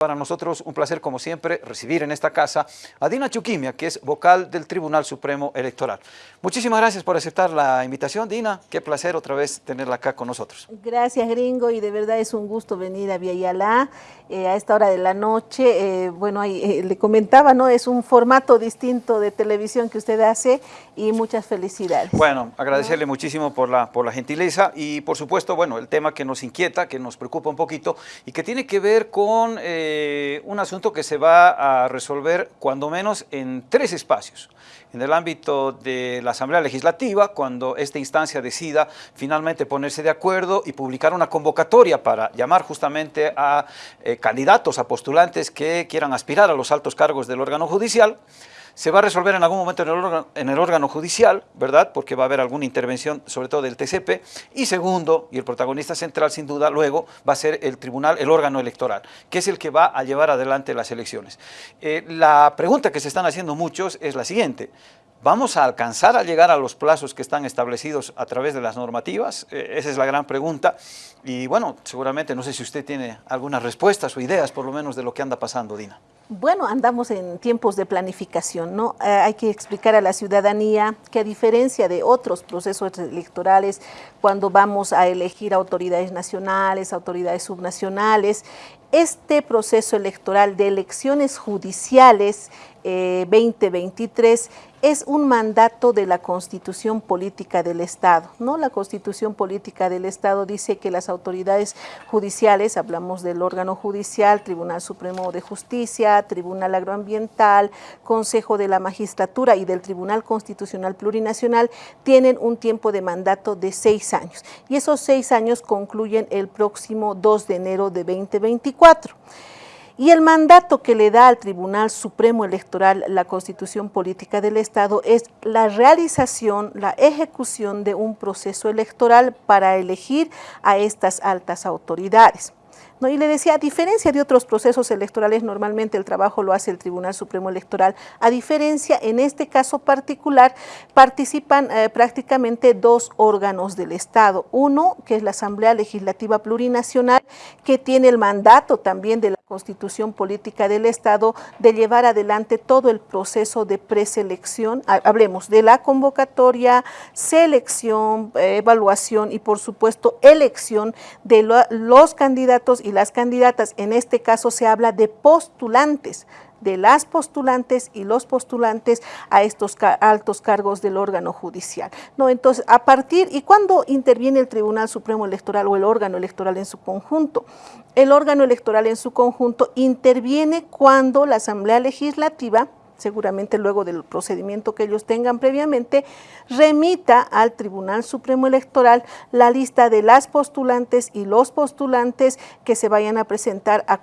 Para nosotros un placer, como siempre, recibir en esta casa a Dina Chuquimia, que es vocal del Tribunal Supremo Electoral. Muchísimas gracias por aceptar la invitación, Dina. Qué placer otra vez tenerla acá con nosotros. Gracias, gringo, y de verdad es un gusto venir a Viayalá eh, a esta hora de la noche. Eh, bueno, ahí, eh, le comentaba, ¿no? Es un formato distinto de televisión que usted hace y muchas felicidades. Bueno, agradecerle muchísimo por la, por la gentileza y, por supuesto, bueno, el tema que nos inquieta, que nos preocupa un poquito y que tiene que ver con... Eh, un asunto que se va a resolver cuando menos en tres espacios. En el ámbito de la Asamblea Legislativa, cuando esta instancia decida finalmente ponerse de acuerdo y publicar una convocatoria para llamar justamente a eh, candidatos, a postulantes que quieran aspirar a los altos cargos del órgano judicial, se va a resolver en algún momento en el, órgano, judicial, ¿verdad? Porque va a haber alguna intervención, sobre todo del TCP. Y segundo, y el protagonista central sin duda luego, va a ser el tribunal, el órgano electoral, que es el que va a llevar adelante las elecciones. Eh, la pregunta que se están haciendo muchos es la siguiente. ¿Vamos a alcanzar a llegar a los plazos que están establecidos a través de las normativas? Eh, esa es la gran pregunta. Y bueno, seguramente, no sé si usted tiene algunas respuestas o ideas, por lo menos, de lo que anda pasando, Dina. Bueno, andamos en tiempos de planificación, ¿no? Eh, hay que explicar a la ciudadanía que a diferencia de otros procesos electorales, cuando vamos a elegir autoridades nacionales, autoridades subnacionales, este proceso electoral de elecciones judiciales 2023 eh, es un mandato de la Constitución Política del Estado. ¿no? La Constitución Política del Estado dice que las autoridades judiciales, hablamos del órgano judicial, Tribunal Supremo de Justicia, Tribunal Agroambiental, Consejo de la Magistratura y del Tribunal Constitucional Plurinacional, tienen un tiempo de mandato de seis años. Y esos seis años concluyen el próximo 2 de enero de 2024. Y el mandato que le da al Tribunal Supremo Electoral la Constitución Política del Estado es la realización, la ejecución de un proceso electoral para elegir a estas altas autoridades. Y le decía, a diferencia de otros procesos electorales, normalmente el trabajo lo hace el Tribunal Supremo Electoral, a diferencia, en este caso particular, participan eh, prácticamente dos órganos del Estado. Uno, que es la Asamblea Legislativa Plurinacional, que tiene el mandato también de la Constitución Política del Estado de llevar adelante todo el proceso de preselección, hablemos de la convocatoria, selección, eh, evaluación y por supuesto elección de los candidatos y las candidatas, en este caso se habla de postulantes, de las postulantes y los postulantes a estos altos cargos del órgano judicial. ¿no? Entonces, a partir, ¿y cuándo interviene el Tribunal Supremo Electoral o el órgano electoral en su conjunto? El órgano electoral en su conjunto interviene cuando la Asamblea Legislativa seguramente luego del procedimiento que ellos tengan previamente, remita al Tribunal Supremo Electoral la lista de las postulantes y los postulantes que se vayan a presentar a,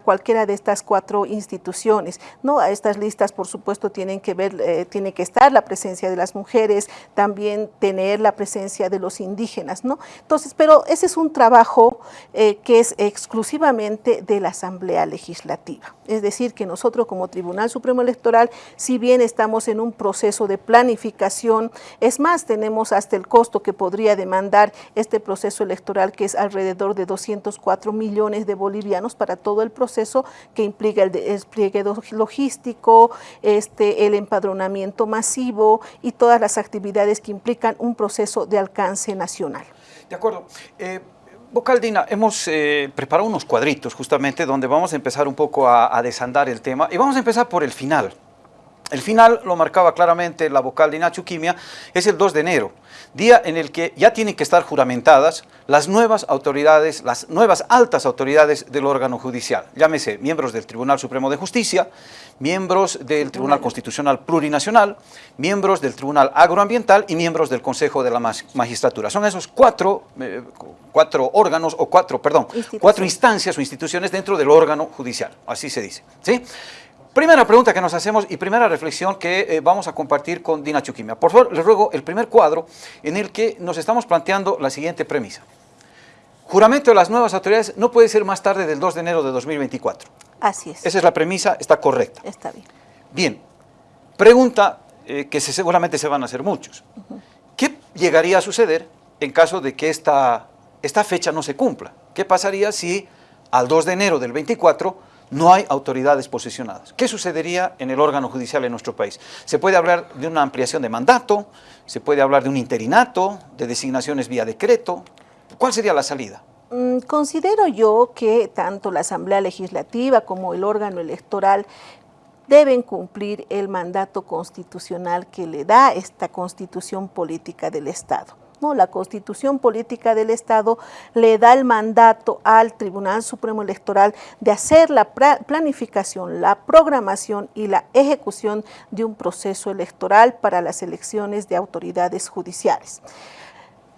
cualquiera de estas cuatro instituciones. ¿no? A estas listas, por supuesto, tienen que ver, eh, tiene que estar la presencia de las mujeres, también tener la presencia de los indígenas. ¿no? Entonces, pero ese es un trabajo eh, que es exclusivamente de la Asamblea Legislativa. Es decir, que nosotros como Tribunal Supremo Electoral si bien estamos en un proceso de planificación, es más, tenemos hasta el costo que podría demandar este proceso electoral, que es alrededor de 204 millones de bolivianos para todo el proceso que implica el despliegue logístico, este, el empadronamiento masivo y todas las actividades que implican un proceso de alcance nacional. De acuerdo. Eh, Vocaldina, hemos eh, preparado unos cuadritos justamente donde vamos a empezar un poco a, desandar el tema y vamos a empezar por el final. El final lo marcaba claramente la vocal de Nacho Quimia, es el 2 de enero, día en el que ya tienen que estar juramentadas las nuevas autoridades, las nuevas altas autoridades del órgano judicial, llámese miembros del Tribunal Supremo de Justicia, miembros del Tribunal Constitucional Plurinacional, miembros del Tribunal Agroambiental y miembros del Consejo de la Magistratura. Son esos cuatro, eh, cuatro órganos, o cuatro, perdón, cuatro instancias o instituciones dentro del órgano judicial, así se dice. ¿sí? Primera pregunta que nos hacemos y primera reflexión que eh, vamos a compartir con Dina Chuquimia. Por favor, les ruego el primer cuadro en el que nos estamos planteando la siguiente premisa. Juramento de las nuevas autoridades no puede ser más tarde del 2 de enero de 2024. Así es. Esa es la premisa, está correcta. Está bien. Bien, pregunta eh, que seguramente se van a hacer muchos. ¿Qué llegaría a suceder en caso de que esta, esta fecha no se cumpla? ¿Qué pasaría si al 2 de enero del 24 no hay autoridades posesionadas. ¿Qué sucedería en el órgano judicial en nuestro país? Se puede hablar de una ampliación de mandato, se puede hablar de un interinato, de designaciones vía decreto. ¿Cuál sería la salida? Mm, considero yo que tanto la Asamblea Legislativa como el órgano electoral deben cumplir el mandato constitucional que le da esta constitución política del Estado. La Constitución Política del Estado le da el mandato al Tribunal Supremo Electoral de hacer la planificación, la programación y la ejecución de un proceso electoral para las elecciones de autoridades judiciales.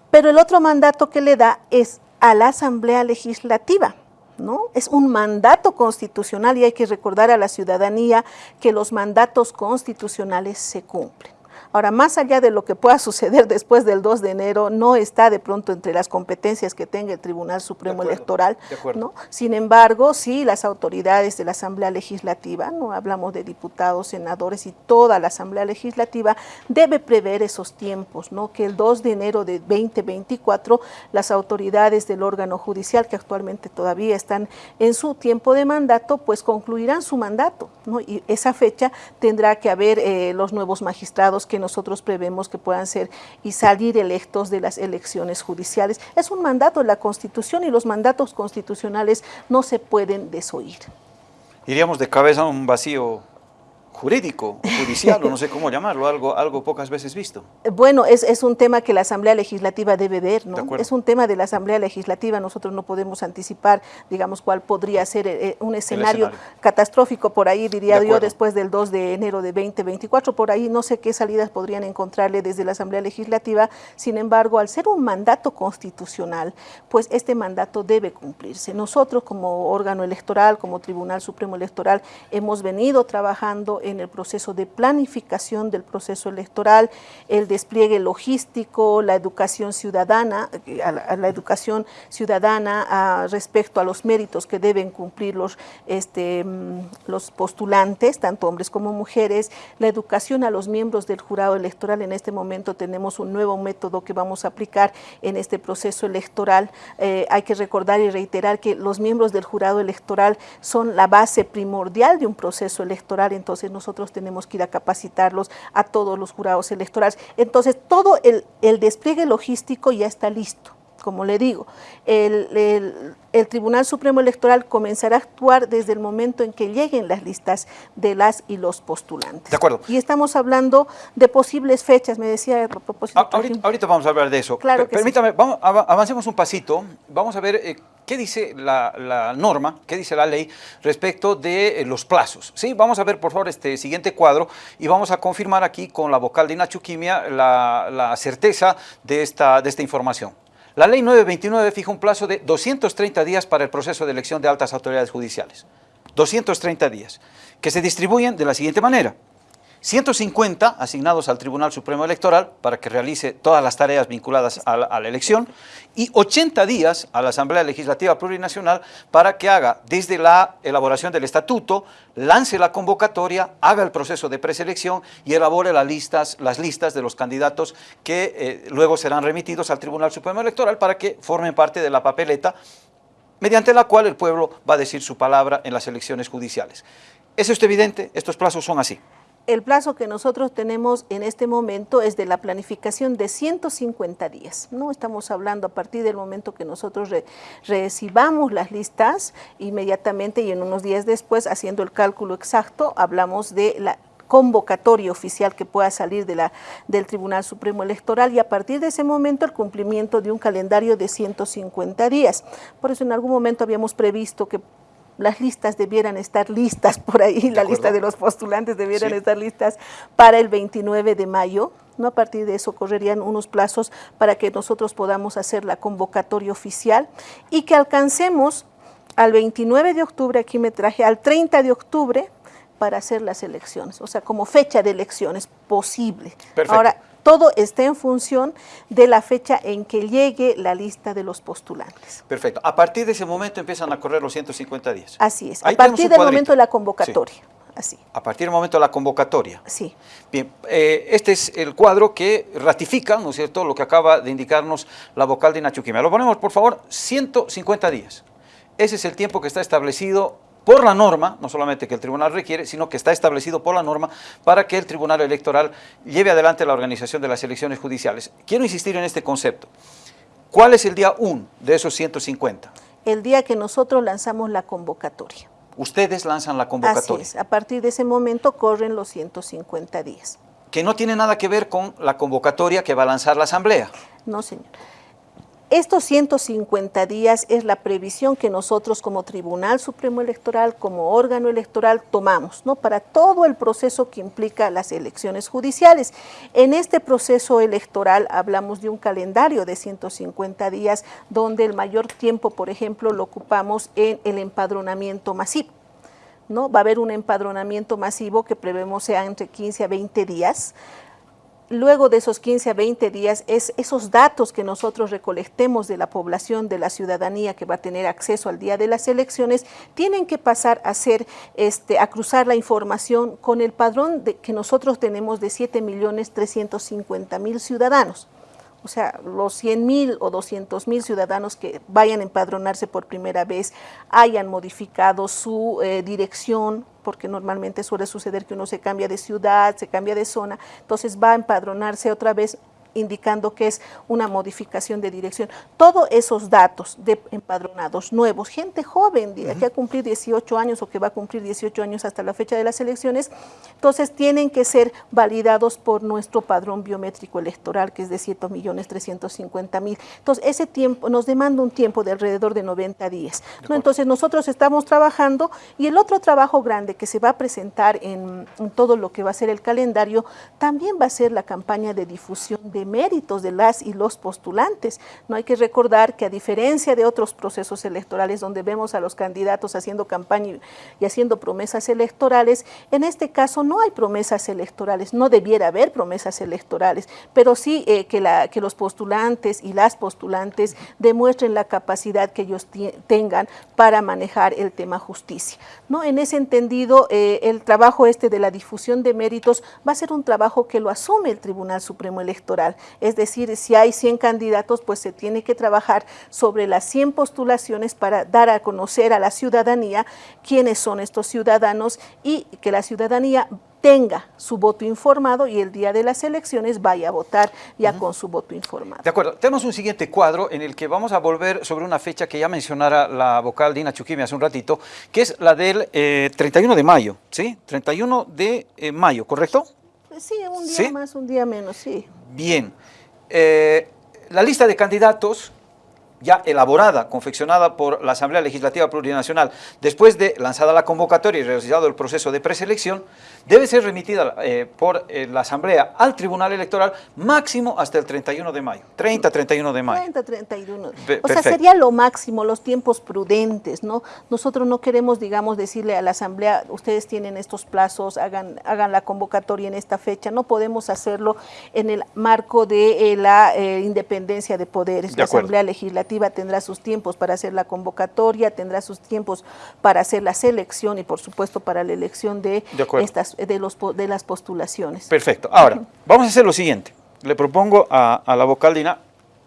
Pero el otro mandato que le da es a la Asamblea Legislativa. ¿No? Es un mandato constitucional y hay que recordar a la ciudadanía que los mandatos constitucionales se cumplen. Ahora, más allá de lo que pueda suceder después del 2 de enero, no está de pronto entre las competencias que tenga el Tribunal Supremo Electoral. ¿no? Sin embargo, sí, las autoridades de la Asamblea Legislativa, no hablamos de diputados, senadores y toda la Asamblea Legislativa, debe prever esos tiempos, ¿no? que el 2 de enero de 2024 las autoridades del órgano judicial, que actualmente todavía están en su tiempo de mandato, pues concluirán su mandato. ¿no? Y esa fecha tendrá que haber eh, los nuevos magistrados que nosotros prevemos que puedan ser y salir electos de las elecciones judiciales. Es un mandato de la Constitución y los mandatos constitucionales no se pueden desoír. Iríamos de cabeza a un vacío jurídico, judicial, o no sé cómo llamarlo, algo, algo pocas veces visto. Bueno, es, es un tema que la Asamblea Legislativa debe ver, ¿no? Es un tema de la Asamblea Legislativa, nosotros no podemos anticipar, digamos, cuál podría ser eh, un escenario, catastrófico por ahí, diría yo, después del 2 de enero de 2024, por ahí no sé qué salidas podrían encontrarle desde la Asamblea Legislativa, sin embargo, al ser un mandato constitucional, pues este mandato debe cumplirse. Nosotros como órgano electoral, como Tribunal Supremo Electoral, hemos venido trabajando en el proceso de planificación del proceso electoral, el despliegue logístico, la educación ciudadana, la, educación ciudadana respecto a los méritos que deben cumplir los, este, mm, los postulantes, tanto hombres como mujeres, la educación a los miembros del jurado electoral. En este momento tenemos un nuevo método que vamos a aplicar en este proceso electoral. Eh, hay que recordar y reiterar que los miembros del jurado electoral son la base primordial de un proceso electoral, entonces nosotros tenemos que ir a capacitarlos a todos los jurados electorales. Entonces, todo el, despliegue logístico ya está listo como le digo, el, Tribunal Supremo Electoral comenzará a actuar desde el momento en que lleguen las listas de las y los postulantes. De acuerdo. Y estamos hablando de posibles fechas, me decía a propósito. Ah, ahorita, vamos a hablar de eso. Claro Permítame, vamos, avancemos un pasito, vamos a ver eh, ¿Qué dice la, norma, qué dice la ley respecto de eh, los plazos? ¿Sí? Vamos a ver, por favor, este siguiente cuadro y vamos a confirmar aquí con la vocal de Inachuquimia la, la certeza de esta, de esta información. La ley 929 fija un plazo de 230 días para el proceso de elección de altas autoridades judiciales. 230 días, que se distribuyen de la siguiente manera. 150 asignados al Tribunal Supremo Electoral para que realice todas las tareas vinculadas a la, elección y 80 días a la Asamblea Legislativa Plurinacional para que haga desde la elaboración del estatuto, lance la convocatoria, haga el proceso de preselección y elabore las listas, las listas de los candidatos que eh, luego serán remitidos al Tribunal Supremo Electoral para que formen parte de la papeleta mediante la cual el pueblo va a decir su palabra en las elecciones judiciales. ¿Es esto evidente? Estos plazos son así el plazo que nosotros tenemos en este momento es de la planificación de 150 días. No estamos hablando a partir del momento que nosotros recibamos las listas, inmediatamente y en unos días después, haciendo el cálculo exacto, hablamos de la convocatoria oficial que pueda salir de la, del Tribunal Supremo Electoral y a partir de ese momento el cumplimiento de un calendario de 150 días. Por eso en algún momento habíamos previsto que las listas debieran estar listas por ahí, la lista de los postulantes debieran estar listas para el 29 de mayo. ¿no? A partir de eso correrían unos plazos para que nosotros podamos hacer la convocatoria oficial y que alcancemos al 29 de octubre, aquí me traje al 30 de octubre para hacer las elecciones, o sea, como fecha de elecciones posible. Ahora, todo está en función de la fecha en que llegue la lista de los postulantes. Perfecto. A partir de ese momento empiezan a correr los 150 días. Así es. a partir del momento de la convocatoria. Así. A partir del momento de la convocatoria. Sí. Bien, eh, este es el cuadro que ratifica, ¿no es cierto?, lo que acaba de indicarnos la vocal de Nachuquimia. Lo ponemos, por favor, 150 días. Ese es el tiempo que está establecido por la norma, no solamente que el tribunal requiere, sino que está establecido por la norma para que el tribunal electoral lleve adelante la organización de las elecciones judiciales. Quiero insistir en este concepto. ¿Cuál es el día 1 de esos 150? El día que nosotros lanzamos la convocatoria. Ustedes lanzan la convocatoria. Así es, a partir de ese momento corren los 150 días. Que no tiene nada que ver con la convocatoria que va a lanzar la Asamblea. No, señor. Estos 150 días es la previsión que nosotros como Tribunal Supremo Electoral, como órgano electoral, tomamos ¿no? para todo el proceso que implica las elecciones judiciales. En este proceso electoral hablamos de un calendario de 150 días donde el mayor tiempo, por ejemplo, lo ocupamos en el empadronamiento masivo. ¿no? Va a haber un empadronamiento masivo que prevemos sea entre 15 a 20 días, luego de esos 15 a 20 días, es esos datos que nosotros recolectemos de la población, de la ciudadanía que va a tener acceso al día de las elecciones, tienen que pasar a ser, este, a cruzar la información con el padrón que nosotros tenemos de 7.350.000 ciudadanos. O sea, los 100 mil o 200 mil ciudadanos que vayan a empadronarse por primera vez hayan modificado su eh, dirección, porque normalmente suele suceder que uno se cambia de ciudad, se cambia de zona, entonces va a empadronarse otra vez indicando que es una modificación de dirección. Todos esos datos de empadronados nuevos, gente joven que va a cumplir 18 años o que va a cumplir 18 años hasta la fecha de las elecciones, entonces tienen que ser validados por nuestro padrón biométrico electoral, que es de 7.350.000. Entonces, ese tiempo nos demanda un tiempo de alrededor de 90 días. ¿no? Entonces, nosotros estamos trabajando y el otro trabajo grande que se va a presentar en, en todo lo que va a ser el calendario, también va a ser la campaña de difusión de méritos de las y los postulantes. No hay que recordar que a diferencia de otros procesos electorales donde vemos a los candidatos haciendo campaña y haciendo promesas electorales, en este caso no hay promesas electorales, no debiera haber promesas electorales, pero sí eh, que, los postulantes y las postulantes demuestren la capacidad que ellos tengan para manejar el tema justicia. ¿no? En ese entendido, eh, el trabajo este de la difusión de méritos va a ser un trabajo que lo asume el Tribunal Supremo Electoral es decir, si hay 100 candidatos, pues se tiene que trabajar sobre las 100 postulaciones para dar a conocer a la ciudadanía quiénes son estos ciudadanos y que la ciudadanía tenga su voto informado y el día de las elecciones vaya a votar ya con su voto informado. De acuerdo, tenemos un siguiente cuadro en el que vamos a volver sobre una fecha que ya mencionara la vocal Dina Chuquimi hace un ratito, que es la del 31 eh, de mayo, ¿sí? 31 de eh, mayo, ¿correcto? Sí, un día más, un día menos, sí. Bien. Eh, la lista de candidatos ya elaborada, confeccionada por la Asamblea Legislativa Plurinacional, después de lanzada la convocatoria y realizado el proceso de preselección, debe ser remitida eh, por eh, la Asamblea al Tribunal Electoral máximo hasta el 31 de mayo, 30, 31 de mayo. 30, 31. o sea, sería lo máximo, los tiempos prudentes, ¿no? Nosotros no queremos, digamos, decirle a la Asamblea, ustedes tienen estos plazos, hagan, hagan la convocatoria en esta fecha, no podemos hacerlo en el marco de eh, la independencia de poderes, la Asamblea Legislativa tendrá sus tiempos para hacer la convocatoria, tendrá sus tiempos para hacer la selección y por supuesto para la elección de, estas, de, los, de las postulaciones. Perfecto. Ahora, vamos a hacer lo siguiente. Le propongo a, la vocal Dina,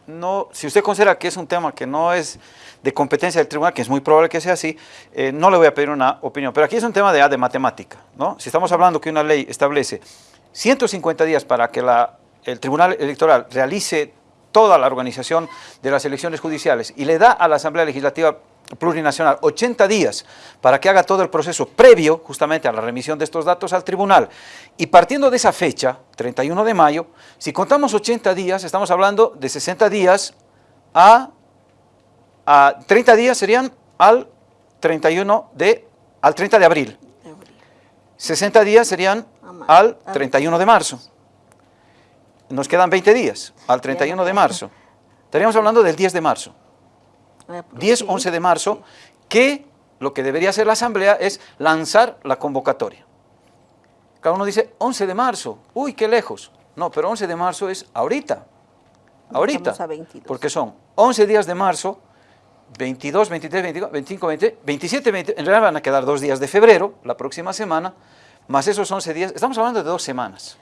no, si usted considera que es un tema que no es de competencia del tribunal, que es muy probable que sea así, eh, no le voy a pedir una opinión. Pero aquí es un tema de, de matemática, ¿no? Si estamos hablando que una ley establece 150 días para que la, el tribunal electoral realice toda la organización de las elecciones judiciales y le da a la Asamblea Legislativa Plurinacional 80 días para que haga todo el proceso previo justamente a la remisión de estos datos al tribunal. Y partiendo de esa fecha, 31 de mayo, si contamos 80 días, estamos hablando de 60 días a, a 30 días serían al 31 de, al 30 de abril. 60 días serían al 31 de marzo nos quedan 20 días, al 31 de marzo. Estaríamos hablando del 10 de marzo. 10, 11 de marzo, que lo que debería hacer la Asamblea es lanzar la convocatoria. Cada uno dice 11 de marzo, uy, qué lejos. No, pero 11 de marzo es ahorita, ahorita, porque son 11 días de marzo, 22, 23, 24, 25, 20, 27, 20, en realidad van a quedar dos días de febrero, la próxima semana, más esos 11 días, estamos hablando de dos semanas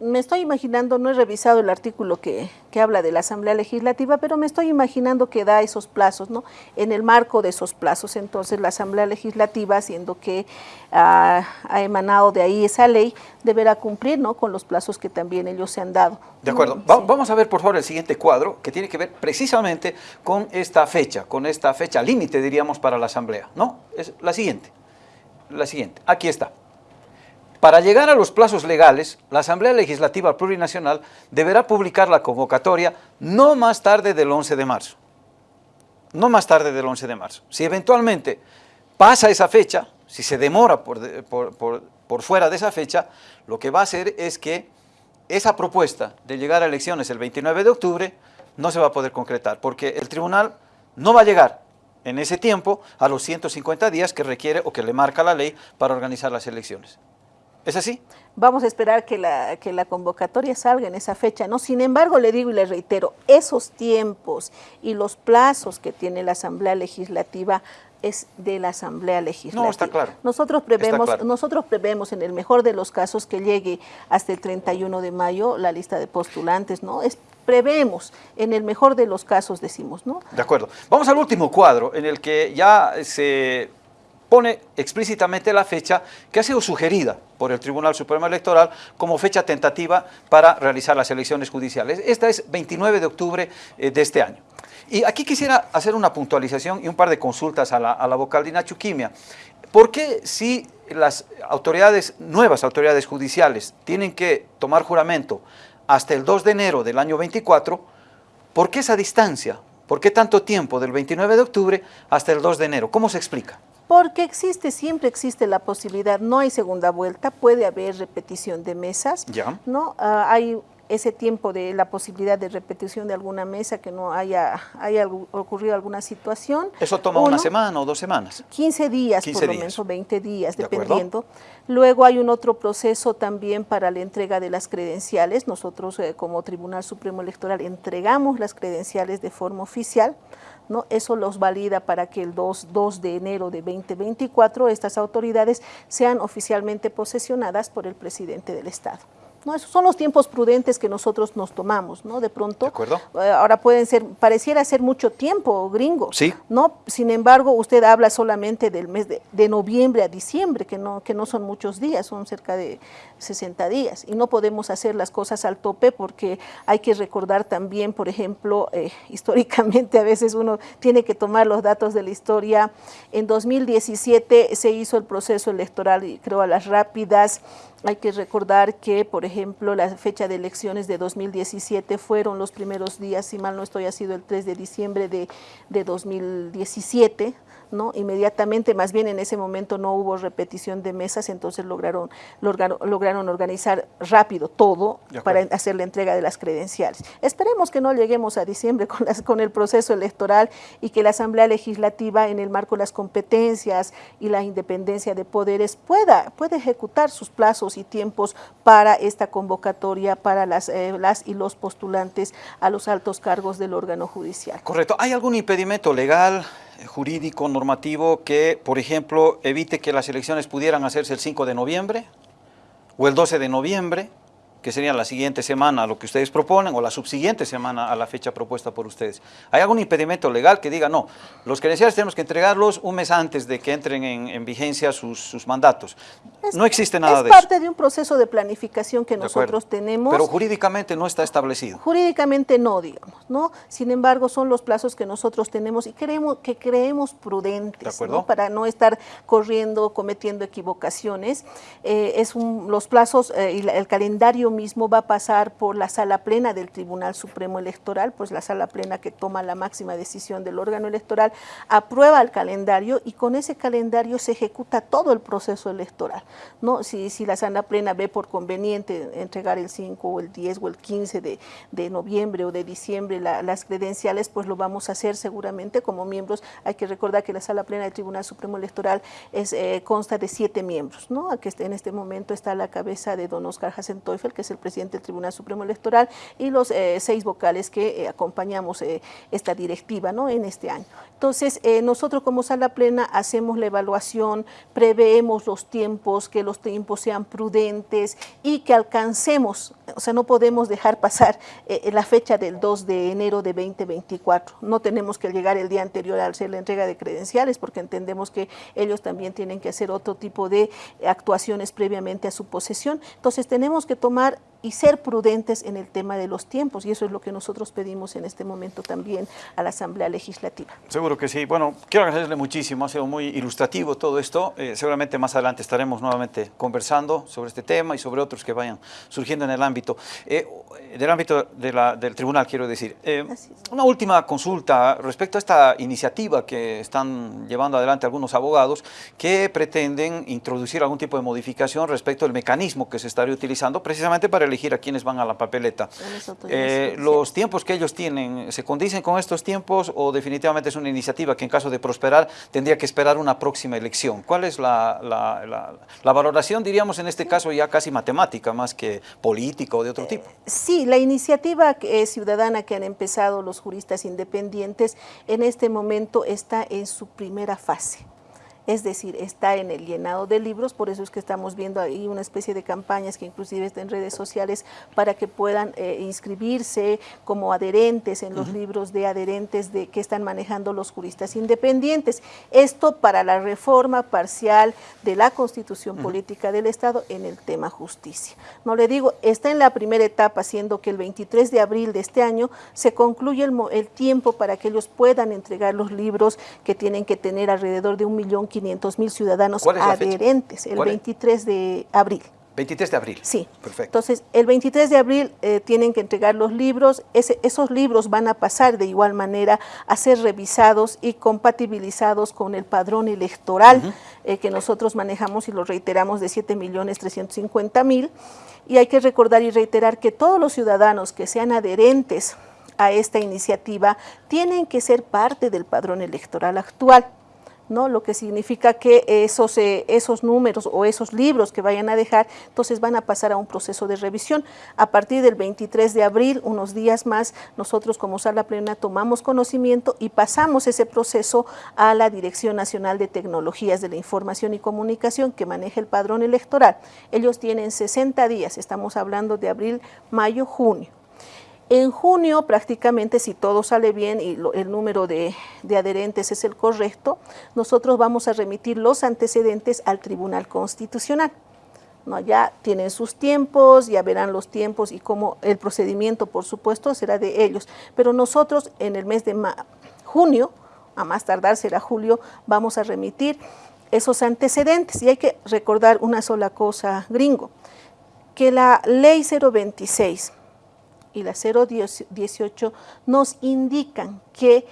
me estoy imaginando, no he revisado el artículo que, que, habla de la Asamblea Legislativa, pero me estoy imaginando que da esos plazos, ¿no? En el marco de esos plazos, entonces la Asamblea Legislativa, siendo que ha emanado de ahí esa ley, deberá cumplir, ¿no? Con los plazos que también ellos se han dado. De acuerdo. Sí. Vamos a ver, por favor, el siguiente cuadro, que tiene que ver precisamente con esta fecha, con esta fecha límite, diríamos, para la Asamblea, ¿no? Es la siguiente, la siguiente. Aquí está. Para llegar a los plazos legales, la Asamblea Legislativa Plurinacional deberá publicar la convocatoria no más tarde del 11 de marzo. No más tarde del 11 de marzo. Si eventualmente pasa esa fecha, si se demora por, fuera de esa fecha, lo que va a hacer es que esa propuesta de llegar a elecciones el 29 de octubre no se va a poder concretar, porque el tribunal no va a llegar en ese tiempo a los 150 días que requiere o que le marca la ley para organizar las elecciones. ¿Es así? Vamos a esperar que la, que la convocatoria salga en esa fecha, ¿no? Sin embargo, le digo y le reitero, esos tiempos y los plazos que tiene la Asamblea Legislativa es de la Asamblea Legislativa. No, está claro. Nosotros prevemos, claro. nosotros prevemos en el mejor de los casos que llegue hasta el 31 de mayo la lista de postulantes, ¿no? Es, prevemos, en el mejor de los casos decimos, ¿no? De acuerdo. Vamos al último cuadro en el que ya se pone explícitamente la fecha que ha sido sugerida por el Tribunal Supremo Electoral como fecha tentativa para realizar las elecciones judiciales. Esta es 29 de octubre eh, de este año. Y aquí quisiera hacer una puntualización y un par de consultas a la, a la vocal de Nacho Quimia. ¿Por qué si las autoridades, nuevas autoridades judiciales, tienen que tomar juramento hasta el 2 de enero del año 24, ¿por qué esa distancia? ¿Por qué tanto tiempo del 29 de octubre hasta el 2 de enero? ¿Cómo se explica? Porque existe, siempre existe la posibilidad, no hay segunda vuelta, puede haber repetición de mesas, ya. ¿no? Uh, hay ese tiempo de la posibilidad de repetición de alguna mesa que no haya, haya ocurrido alguna situación. ¿Eso toma Uno, una semana o dos semanas? 15 días 15 por lo menos, o 20 días, ¿De dependiendo. Acuerdo? Luego hay un otro proceso también para la entrega de las credenciales. Nosotros eh, como Tribunal Supremo Electoral entregamos las credenciales de forma oficial. ¿No? Eso los valida para que el 2, 2 de enero de 2024 estas autoridades sean oficialmente posesionadas por el presidente del Estado. ¿No? Esos son los tiempos prudentes que nosotros nos tomamos, ¿no? De pronto, ¿De acuerdo? Eh, ahora pueden ser, pareciera ser mucho tiempo, gringo, sí. ¿no? Sin embargo, usted habla solamente del mes de, de, noviembre a diciembre, que no, que no son muchos días, son cerca de 60 días, y no podemos hacer las cosas al tope porque hay que recordar también, por ejemplo, eh, históricamente a veces uno tiene que tomar los datos de la historia. En 2017 se hizo el proceso electoral, creo, a las rápidas, hay que recordar que, por ejemplo, la fecha de elecciones de 2017 fueron los primeros días, si mal no estoy, ha sido el 3 de diciembre de, de 2017, ¿no? Inmediatamente, más bien en ese momento no hubo repetición de mesas, entonces lograron, lograron, lograron organizar rápido todo para hacer la entrega de las credenciales. Esperemos que no lleguemos a diciembre con, las, con el proceso electoral y que la Asamblea Legislativa, en el marco de las competencias y la independencia de poderes, pueda, pueda ejecutar sus plazos y tiempos para esta convocatoria para las, eh, las y los postulantes a los altos cargos del órgano judicial. Correcto. ¿Hay algún impedimento legal? Jurídico, normativo, que, por ejemplo, evite que las elecciones pudieran hacerse el 5 de noviembre o el 12 de noviembre, que sería la siguiente semana a lo que ustedes proponen, o la subsiguiente semana a la fecha propuesta por ustedes. ¿Hay algún impedimento legal que diga, no, los credenciales tenemos que entregarlos un mes antes de que entren en, en vigencia sus, sus mandatos? Es, no existe nada de eso. Es parte de un proceso de planificación que de nosotros acuerdo. tenemos. Pero jurídicamente no está establecido. Jurídicamente no, digamos, ¿no? Sin embargo, son los plazos que nosotros tenemos y creemos, que creemos prudentes, ¿no? Para no estar corriendo, cometiendo equivocaciones. Eh, es un, los plazos eh, y la, el calendario mismo va a pasar por la sala plena del Tribunal Supremo Electoral, pues la sala plena que toma la máxima decisión del órgano electoral, aprueba el calendario y con ese calendario se ejecuta todo el proceso electoral. ¿no? Si, si la sala plena ve por conveniente entregar el 5 o el 10 o el 15 de, de noviembre o de diciembre la, las credenciales, pues lo vamos a hacer seguramente como miembros. Hay que recordar que la sala plena del Tribunal Supremo Electoral eh, consta de siete miembros, ¿no? que en este momento está a la cabeza de don Oscar Hasenteufel, es el presidente del Tribunal Supremo Electoral, y los eh, seis vocales que eh, acompañamos eh, esta directiva ¿no? en este año. Entonces, nosotros como sala plena hacemos la evaluación, preveemos los tiempos, que los tiempos sean prudentes y que alcancemos, o sea, no podemos dejar pasar la fecha del 2 de enero de 2024. No tenemos que llegar el día anterior a hacer la entrega de credenciales porque entendemos que ellos también tienen que hacer otro tipo de actuaciones previamente a su posesión. Entonces tenemos que tomar y ser prudentes en el tema de los tiempos y eso es lo que nosotros pedimos en este momento también a la Asamblea Legislativa. Seguro que sí. Bueno, quiero agradecerle muchísimo, ha sido muy ilustrativo todo esto. Eh, seguramente más adelante estaremos nuevamente conversando sobre este tema y sobre otros que vayan surgiendo en el ámbito, eh, del ámbito del tribunal, quiero decir. Eh, una última consulta respecto a esta iniciativa que están llevando adelante algunos abogados que pretenden introducir algún tipo de modificación respecto al mecanismo que se estaría utilizando precisamente para elegir a quienes van a la papeleta. Eh, ¿Los tiempos que ellos tienen se condicen con estos tiempos o definitivamente es una iniciativa que en caso de prosperar tendría que esperar una próxima elección? ¿Cuál es la, la, valoración, diríamos en este caso ya casi matemática más que política o de otro tipo? Eh, sí, la iniciativa ciudadana que han empezado los juristas independientes en este momento está en su primera fase es decir, está en el llenado de libros, por eso es que estamos viendo ahí una especie de campañas que inclusive está en redes sociales para que puedan eh, inscribirse como adherentes en los libros de adherentes de que están manejando los juristas independientes. Esto para la reforma parcial de la Constitución Política del Estado en el tema justicia. No le digo, está en la primera etapa, siendo que el 23 de abril de este año se concluye el, el tiempo para que ellos puedan entregar los libros que tienen que tener alrededor de un millón 500 mil ciudadanos adherentes, el 23 de abril. 23 de abril. Sí. Perfecto. Entonces, el 23 de abril eh, tienen que entregar los libros. esos libros van a pasar de igual manera a ser revisados y compatibilizados con el padrón electoral eh, que nosotros manejamos y lo reiteramos de 7 millones 350 mil. Y hay que recordar y reiterar que todos los ciudadanos que sean adherentes a esta iniciativa tienen que ser parte del padrón electoral actual. ¿No? lo que significa que esos, eh, esos números o esos libros que vayan a dejar, entonces van a pasar a un proceso de revisión. A partir del 23 de abril, unos días más, nosotros como sala plena tomamos conocimiento y pasamos ese proceso a la Dirección Nacional de Tecnologías de la Información y Comunicación que maneja el padrón electoral. Ellos tienen 60 días, estamos hablando de abril, mayo, junio en junio, prácticamente, si todo sale bien y el número de, adherentes es el correcto, nosotros vamos a remitir los antecedentes al Tribunal Constitucional. ¿no? Ya tienen sus tiempos, ya verán los tiempos y cómo el procedimiento, por supuesto, será de ellos. Pero nosotros en el mes de junio, a más tardar será julio, vamos a remitir esos antecedentes. Y hay que recordar una sola cosa, gringo, que la ley 026 y la 018 nos indican que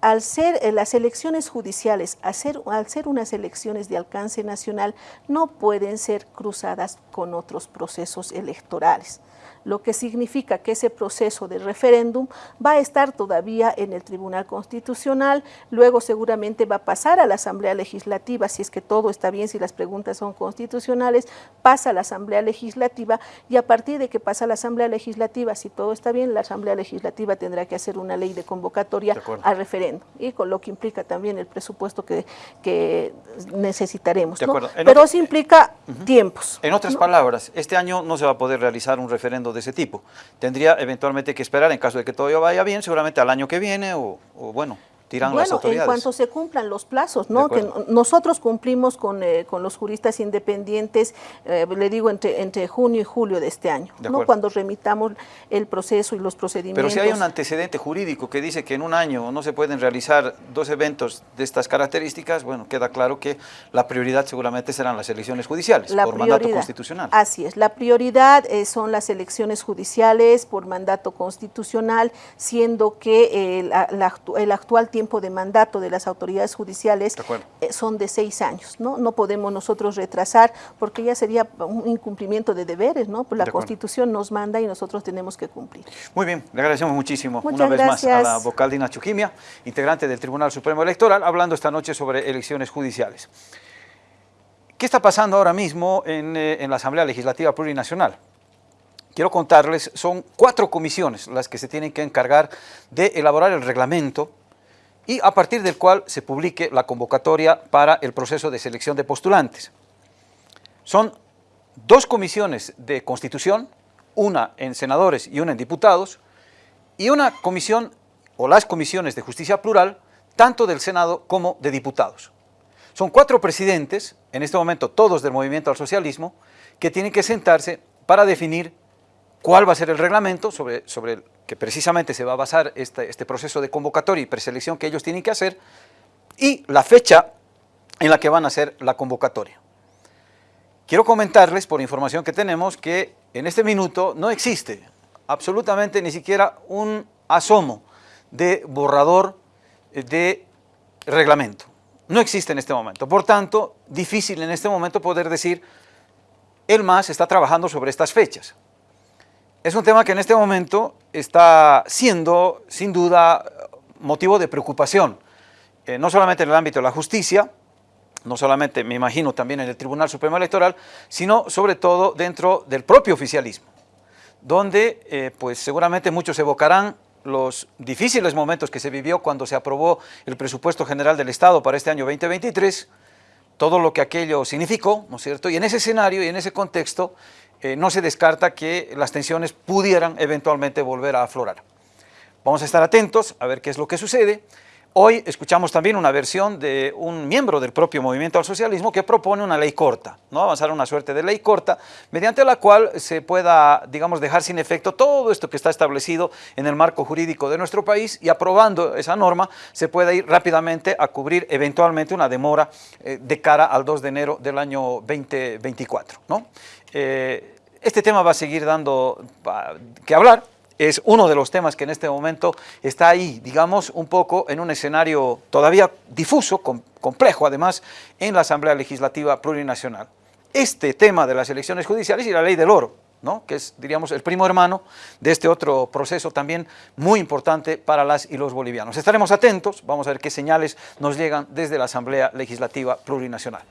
al ser eh, las elecciones judiciales, al ser, al ser unas elecciones de alcance nacional, no pueden ser cruzadas con otros procesos electorales lo que significa que ese proceso de referéndum va a estar todavía en el Tribunal Constitucional, luego seguramente va a pasar a la Asamblea Legislativa, si es que todo está bien, si las preguntas son constitucionales, pasa a la Asamblea Legislativa y a partir de que pasa a la Asamblea Legislativa, si todo está bien, la Asamblea Legislativa tendrá que hacer una ley de convocatoria al referéndum y con lo que implica también el presupuesto que, que necesitaremos. Pero eso implica tiempos. En otras palabras, este año no se va a poder realizar un referendo de ese tipo. Tendría eventualmente que esperar, en caso de que todo vaya bien, seguramente al año que viene o, o bueno, bueno, en cuanto se cumplan los plazos, ¿no? Que nosotros cumplimos con, eh, con, los juristas independientes, eh, le digo, entre, entre junio y julio de este año, ¿no? Cuando remitamos el proceso y los procedimientos. Pero si hay un antecedente jurídico que dice que en un año no se pueden realizar dos eventos de estas características, bueno, queda claro que la prioridad seguramente serán las elecciones judiciales por mandato constitucional. Así es, la prioridad eh, son las elecciones judiciales por mandato constitucional, siendo que el actual tiempo de mandato de las autoridades judiciales eh, son de seis años, ¿no? No podemos nosotros retrasar porque ya sería un incumplimiento de deberes, ¿no? Pues la Constitución nos manda y nosotros tenemos que cumplir. Muy bien, le agradecemos muchísimo una vez más a la vocal Dina Chuquimia, integrante del Tribunal Supremo Electoral, hablando esta noche sobre elecciones judiciales. ¿Qué está pasando ahora mismo en, eh, en la Asamblea Legislativa Plurinacional? quiero contarles, son cuatro comisiones las que se tienen que encargar de elaborar el reglamento y a partir del cual se publique la convocatoria para el proceso de selección de postulantes. son dos comisiones de constitución, una en senadores y una en diputados, y una comisión o las comisiones de justicia plural, tanto del Senado como de diputados. Son cuatro presidentes, en este momento todos del movimiento al socialismo, que tienen que sentarse para definir cuál va a ser el reglamento sobre, sobre que precisamente se va a basar este, proceso de convocatoria y preselección que ellos tienen que hacer, y la fecha en la que van a hacer la convocatoria. Quiero comentarles, por información que tenemos, que en este minuto no existe absolutamente ni siquiera un asomo de borrador de reglamento. No existe en este momento. Por tanto, difícil en este momento poder decir, el MAS está trabajando sobre estas fechas. Es un tema que en este momento está siendo, sin duda, motivo de preocupación, eh, no solamente en el ámbito de la justicia, no solamente, me imagino, también en el Tribunal Supremo Electoral, sino sobre todo dentro del propio oficialismo, donde eh, pues seguramente muchos evocarán los difíciles momentos que se vivió cuando se aprobó el presupuesto general del Estado para este año 2023, todo lo que aquello significó, ¿no es cierto? Y en ese escenario y en ese contexto eh, no se descarta que las tensiones pudieran eventualmente volver a aflorar. Vamos a estar atentos a ver qué es lo que sucede. Hoy escuchamos también una versión de un miembro del propio movimiento al socialismo que propone una ley corta, ¿no? avanzar una suerte de ley corta, mediante la cual se pueda, digamos, dejar sin efecto todo esto que está establecido en el marco jurídico de nuestro país y aprobando esa norma se pueda ir rápidamente a cubrir eventualmente una demora eh, de cara al 2 de enero del año 2024. ¿no? Eh, este tema va a seguir dando que hablar, es uno de los temas que en este momento está ahí, digamos, un poco en un escenario todavía difuso, complejo además, en la Asamblea Legislativa Plurinacional. Este tema de las elecciones judiciales y la ley del oro, ¿no? que es, diríamos, el primo hermano de este otro proceso también muy importante para las y los bolivianos. Estaremos atentos, vamos a ver qué señales nos llegan desde la Asamblea Legislativa Plurinacional.